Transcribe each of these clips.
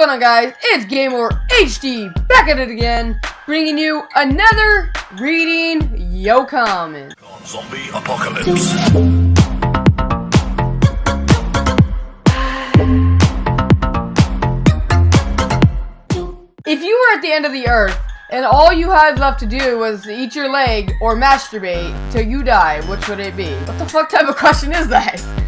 going on guys? It's Gamer HD back at it again, bringing you another reading yo comment. Zombie apocalypse. If you were at the end of the earth and all you had left to do was eat your leg or masturbate till you die, which would it be? What the fuck type of question is that?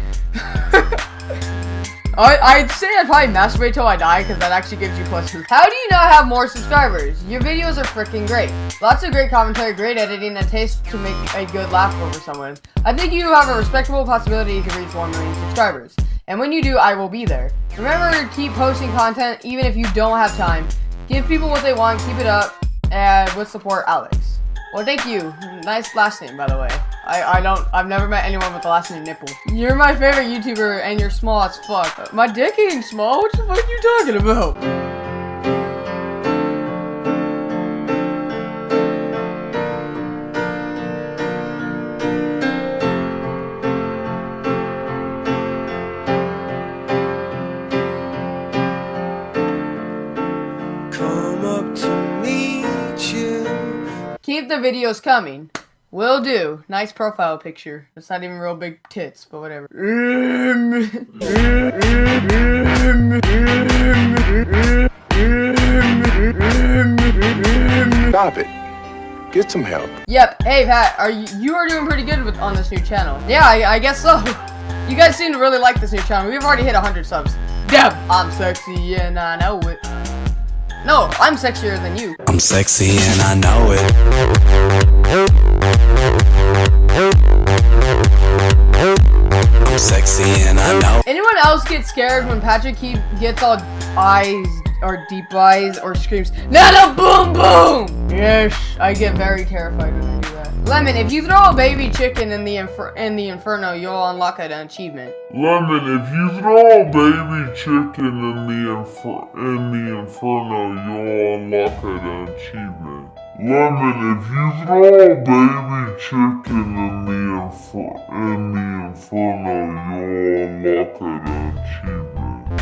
I, I'd say I'd probably masturbate till I die because that actually gives you two. How do you not have more subscribers? Your videos are freaking great. Lots of great commentary, great editing, and taste to make a good laugh over someone. I think you have a respectable possibility to reach 1 million subscribers. And when you do, I will be there. Remember to keep posting content even if you don't have time. Give people what they want, keep it up, and with support, Alex. Well, thank you. Nice last name, by the way. I, I don't, I've never met anyone with the last name Nipple. You're my favorite YouTuber, and you're small as fuck. My dick ain't small, what the fuck are you talking about? Come up to meet you. Keep the videos coming. Will do. Nice profile picture. It's not even real big tits, but whatever. Stop it. Get some help. Yep. Hey Pat, are you you are doing pretty good with on this new channel? Yeah, I, I guess so. You guys seem to really like this new channel. We've already hit 100 subs. Deb, I'm sexy and I know it. No, I'm sexier than you. I'm sexy and I know it. And I know. Anyone else get scared when Patrick he gets all eyes or deep eyes or screams, Nana boom boom! Yes, I get very terrified when I do that. Lemon, if you throw a baby chicken in the infer in the inferno, you'll unlock an achievement. Lemon, if you throw a baby chicken in the infer- in the inferno, you'll unlock an achievement. Lemon, if you throw a baby chicken in the infer- in the inferno, you'll unlock an achievement.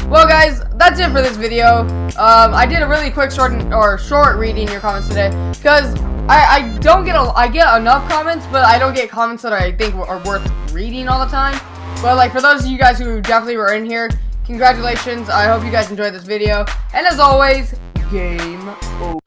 Well, guys, that's it for this video. Um, I did a really quick short or short reading your comments today because I, I don't get a I get enough comments, but I don't get comments that I think are worth reading all the time. But like for those of you guys who definitely were in here, congratulations. I hope you guys enjoyed this video. And as always, game over.